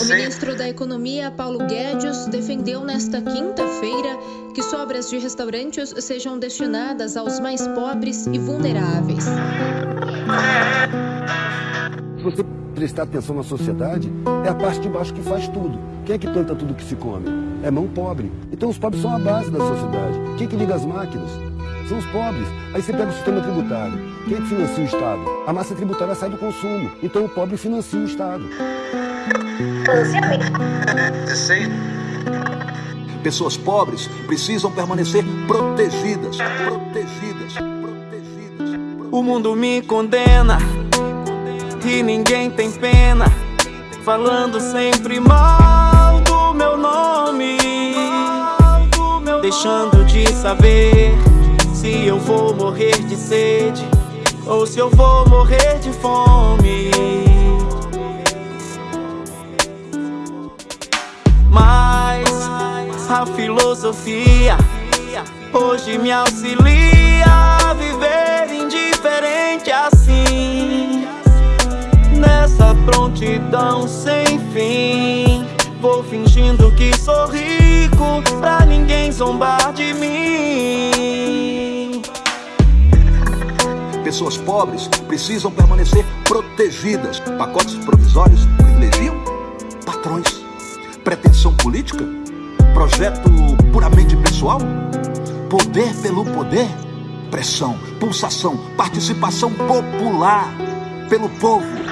O ministro da Economia, Paulo Guedes, defendeu nesta quinta-feira que sobras de restaurantes sejam destinadas aos mais pobres e vulneráveis. Se você prestar atenção na sociedade, é a parte de baixo que faz tudo. Quem é que planta tudo que se come? É mão pobre. Então os pobres são a base da sociedade. Quem é que liga as máquinas? São os pobres. Aí você pega o sistema tributário. Quem é que financia o Estado? A massa tributária sai do consumo. Então o pobre financia o Estado. Pessoas pobres precisam permanecer protegidas, protegidas, protegidas. O mundo me condena e ninguém tem pena, falando sempre mal do meu nome, deixando de saber se eu vou morrer de sede ou se eu vou morrer de fome. Mas a filosofia hoje me auxilia a viver indiferente assim. Nessa prontidão sem fim, vou fingindo que sou rico pra ninguém zombar de mim. Pessoas pobres precisam permanecer protegidas. Pacotes provisórios privilegiam patrões. Pretensão política? Projeto puramente pessoal? Poder pelo poder? Pressão, pulsação, participação popular pelo povo.